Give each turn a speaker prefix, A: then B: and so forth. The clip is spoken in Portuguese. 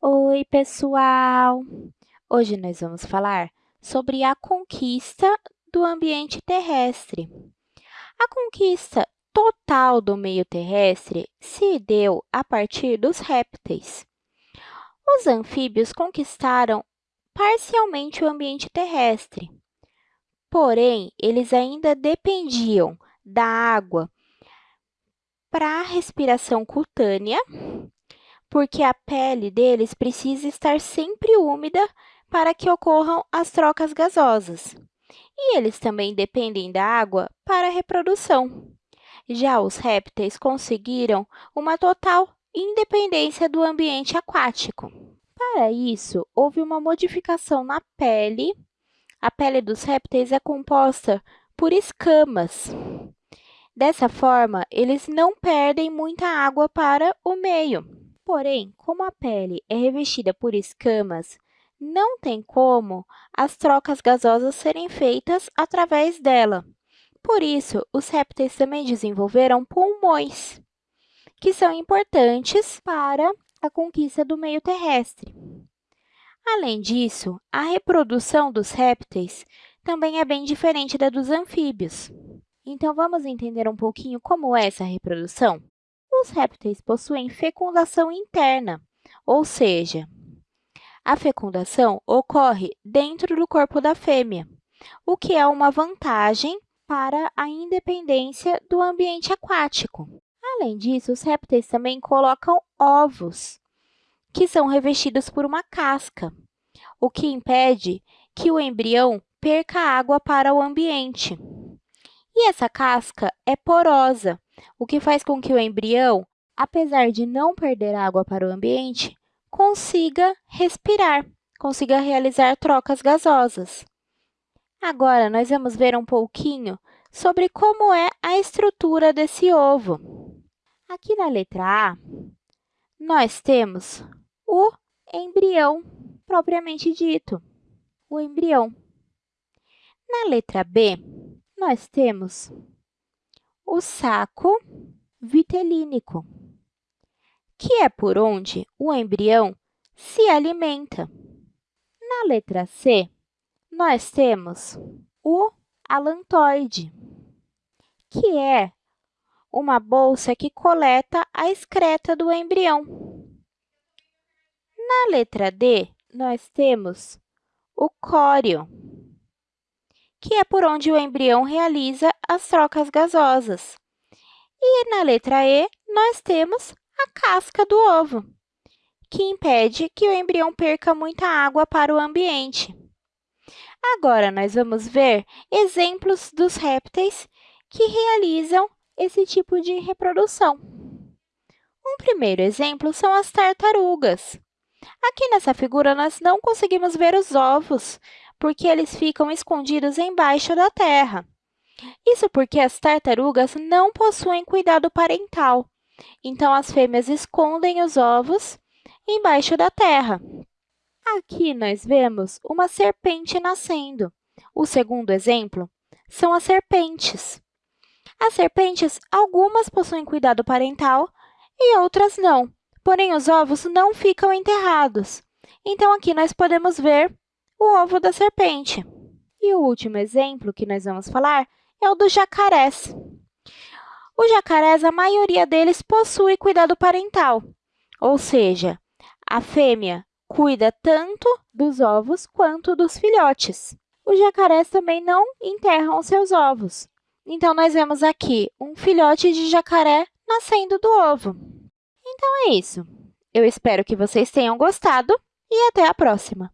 A: Oi, pessoal! Hoje nós vamos falar sobre a conquista do ambiente terrestre. A conquista total do meio terrestre se deu a partir dos répteis. Os anfíbios conquistaram parcialmente o ambiente terrestre, porém, eles ainda dependiam da água para a respiração cutânea porque a pele deles precisa estar sempre úmida para que ocorram as trocas gasosas. E eles também dependem da água para a reprodução. Já os répteis conseguiram uma total independência do ambiente aquático. Para isso, houve uma modificação na pele. A pele dos répteis é composta por escamas. Dessa forma, eles não perdem muita água para o meio. Porém, como a pele é revestida por escamas, não tem como as trocas gasosas serem feitas através dela. Por isso, os répteis também desenvolveram pulmões, que são importantes para a conquista do meio terrestre. Além disso, a reprodução dos répteis também é bem diferente da dos anfíbios. Então, vamos entender um pouquinho como é essa reprodução? Os répteis possuem fecundação interna, ou seja, a fecundação ocorre dentro do corpo da fêmea, o que é uma vantagem para a independência do ambiente aquático. Além disso, os répteis também colocam ovos, que são revestidos por uma casca, o que impede que o embrião perca água para o ambiente. E essa casca é porosa, o que faz com que o embrião, apesar de não perder água para o ambiente, consiga respirar, consiga realizar trocas gasosas. Agora, nós vamos ver um pouquinho sobre como é a estrutura desse ovo. Aqui na letra A, nós temos o embrião propriamente dito, o embrião. Na letra B, nós temos o saco vitelínico, que é por onde o embrião se alimenta. Na letra C, nós temos o alantoide, que é uma bolsa que coleta a excreta do embrião. Na letra D, nós temos o córeo, que é por onde o embrião realiza as trocas gasosas. E na letra E, nós temos a casca do ovo, que impede que o embrião perca muita água para o ambiente. Agora, nós vamos ver exemplos dos répteis que realizam esse tipo de reprodução. Um primeiro exemplo são as tartarugas. Aqui nessa figura, nós não conseguimos ver os ovos, porque eles ficam escondidos embaixo da terra. Isso porque as tartarugas não possuem cuidado parental, então as fêmeas escondem os ovos embaixo da terra. Aqui nós vemos uma serpente nascendo. O segundo exemplo são as serpentes. As serpentes, algumas possuem cuidado parental e outras não, porém os ovos não ficam enterrados. Então, aqui nós podemos ver o ovo da serpente. E o último exemplo que nós vamos falar é o dos jacarés. Os jacarés, a maioria deles possui cuidado parental, ou seja, a fêmea cuida tanto dos ovos quanto dos filhotes. Os jacarés também não enterram seus ovos. Então, nós vemos aqui um filhote de jacaré nascendo do ovo. Então, é isso. Eu espero que vocês tenham gostado e até a próxima!